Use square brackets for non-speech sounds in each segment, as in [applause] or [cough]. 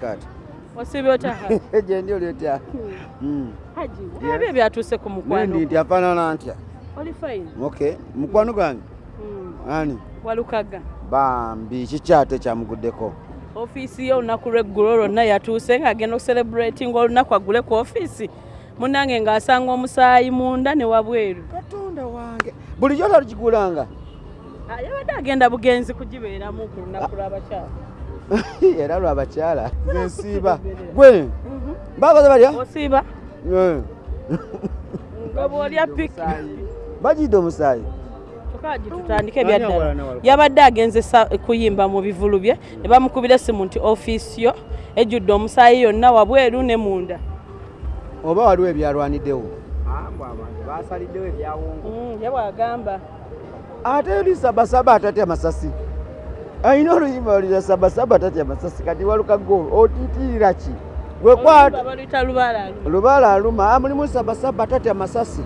kati. Osibye otya [laughs] gyendi oli otya? Mm. haji ebyo ebyatuuse ku mukwano? Nendi nti afaanana ntya? Oli fine? Ok mukwano gwange? Mm. ani? Walukaga? Bambi kikyate kyamuguddeko. Ofiisi ye olunaku lweggulo lwonna yatuuse ng'agenda okuselebrating olunaku agule ku ofiisi. Munnange ng'asanga omusaayi munda ne wabweru. Katonda wange bulijjo talikigulanga Ah, yabadde agenda bugenzi kugibeeramu ku lunaku lw'abakyala [laughs] era lwabakyala nsiiba. Gwe. Bakoze balya? Osiiba. Nga bw'olya piki bagidde omusaayi. Tutandike ebyaddala yabadde agenze sa- kuyimba mu bivulu bye ne bamukubira essimu nti ofiisi yo ejjudde omusaayi yonna wabweru ne munda. Oba waliwo ebyalwaniddewo? Ebyawongo Mm, ye bwagamba. Ate oli sabasaba atatya masasi ayina oluyimba olira sabasaba atatya masasi kati walukago otiitirira ki? Lubaala aluma ah, mulimu sabasaba atatya masasi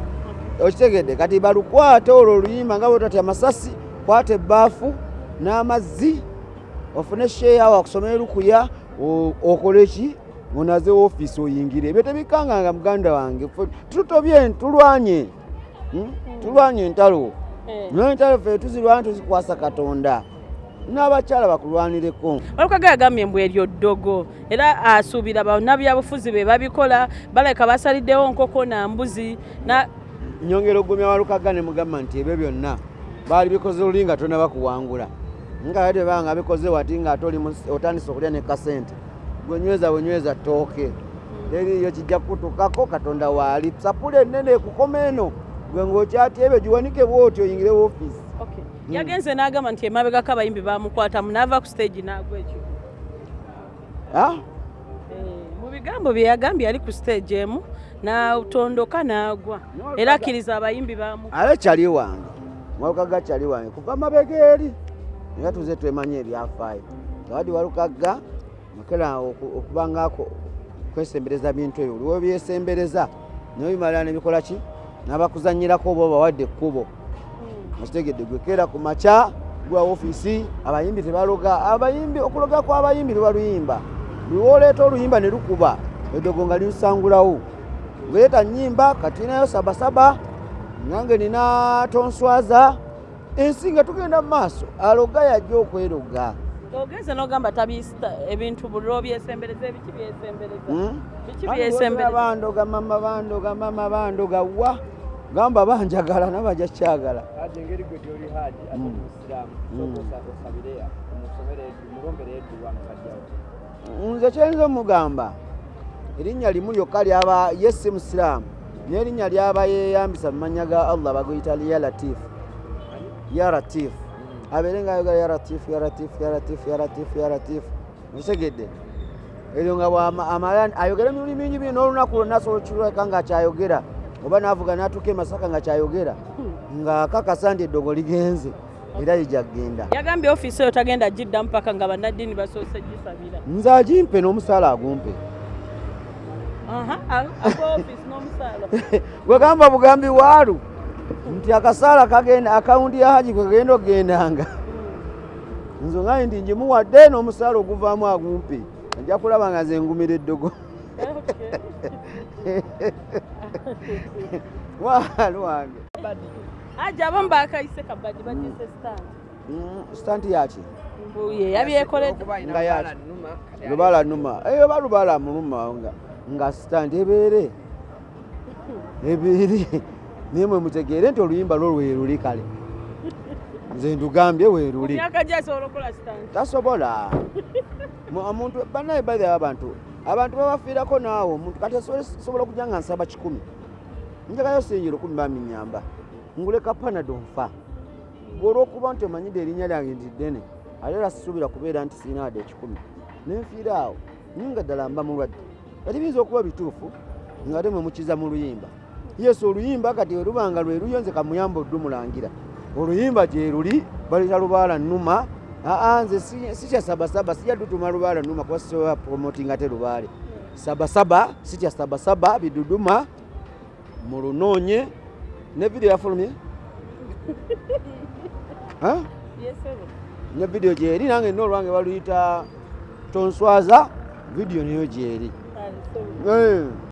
okitegedde kati balukwate olwo oluyimba nga bwetatya masasi kwata ebbaafu n'amazzi ofune sheeya wakusomera lukuya okole ki? Onaze ofiisi oyingire. Ebyo tebikanganga muganda wange tutobye tulwanye Hmm? tulwanye entalo. N'entalo ffe tuzirwanye tuzikwasa katonda n'abakyala bakulwanireko. Walukaga yagambye mbw eryo ddogo era asuubira bannabyabufuzi be babikola baleka basaliddewo nkoko na mbuzi na nyongera ogumya walukaga ne mugamba nti ebyo byonna baali bikoze luli nga tona bakuwangula. Nga ate banga bikoze wati nga ate oli mu- otandise okulya ne kasente. Gwenyweza bwenyweza ttooke teriyo kijja kutukako katonda waali sapula ennene ekukoma eno. Gwe ng'okyatya ebyo giwanike bwoti oyingire woofiisi. Yagenze n'agamba nti emabegako abayimbi bamukwatamu n'ava ku stage n'agwa ekyo. Ah? Eh, mu bigambo bye yagambye ali ku stage emu n'atondoka n'agwa. Era akkiriza abayimbi bamu ale kyali wange walukaga kyali wange kuva mabega eri era tuze twemanye ebyafaayo gawadi walukaga makera oku- okubangako kwesembereza bintu ebyo. Oliwo byesembereza naye bimalira nebikola ki? N'abakuzanyirako oba obawadde ekkubo okitegedde gwekera ku makya gwa ofiisi abayimbi tebaloga abayimbi okuloga kw'abayimbi lwebaluyimba lwoleeta oluyimba ne lukuba eddogo nga lilusangulawo ngweta nyimba katinayo sabasaba nange nina tonswaza. Ensi nga tugenda mu maaso aloga yajja okweroga. Ogenze n'ogamba tabista ebintu buliro byesembereza ebiki byesembereza Hmm? biki byesembereza bandoga mama bandoga mama bandoga wa gamba banjagala nabajja kyagala. Engeri gwe gyoli haji ate Mm. omusiraamu Mm. osabire omusomere mulombere edduwa mukajjawo nze kyayinza omugamba erinnya limu lyokka lyaba ye si musiraamu n'erinnya lyaba yeeyambisa mu mannya ga allah baguyita ya latifu ya latifu abeere ngaayogera ya latifu ya latifu ya latifu ya latifu ya latifu okitegedde eryo nga bw'ama- amala ayogera lulimi mingi bino n'olunaku lwonna asobola okireka nga kyayogera oba n'avuga n'atuuka e masaka nga kyayogera ng'akakasa nti eddogo ligenze era lijagenda yagambye ofiisi eyo tagenda giddamu paka nga bannaddiini basoose gisabira. Nze agimpe n'omusaala agumpe. [laughs] Gwegamba bugambi waalu nti akasaala kagenda akawundi ya haji kwegenda okugendanga nze ngaye nti njimuwadde n'omusaala oguvaamu agumpe ajja kulaba nga nze ngumira eddogo [laughs] waalu wange aja abamu bakayise kabadi bagise stand. Mm, sitanti yaki lubala numa eyo oba lubala muluma nga, nga sitanti ebeere. [laughs] Ebeere. Naye mwe mutegeere nti oluyimba lwo lweruli kale. Nze ndugambye weruli tasobola. Mu- omuntu banaye bahe abantu abantu babafiirako naawe omuntu kati sobola okujja nga nsaba kikumi. Njagayo singi lukumi baminyamba nguleka panado nfa gwe olwokuba nti omanyidde erinnya lyange nti ddene ate era sisuubira kubeera nti sirina wadde ekikumi nenfiira awo nyinga ddala mba mulwadde. Kati biyinza okuba bituufu nga ate mwe mukiza mu luyimba. Yesu oluyimba kati werubanga lwe luyo nze kamuyamba oddu mulangira oluyimba gye luli baleta lubaala nnuma aa nze si- si kya sabasaba sijja dutuma lubaala nnuma kuba sisobola promotinga te lubaale. Sabasaba si kya sabasaba biduduma mu lunoonye ne vidiyo yafulumye [laughs] ne vidiyo gyeri nange nina olwange baluyita tonswaza vidiyo niyo gyeri.